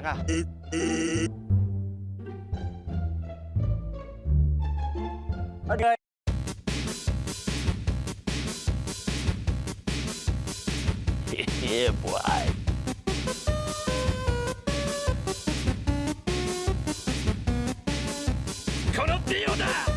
งอ่ะ Okay. yeah, boy. このディオだ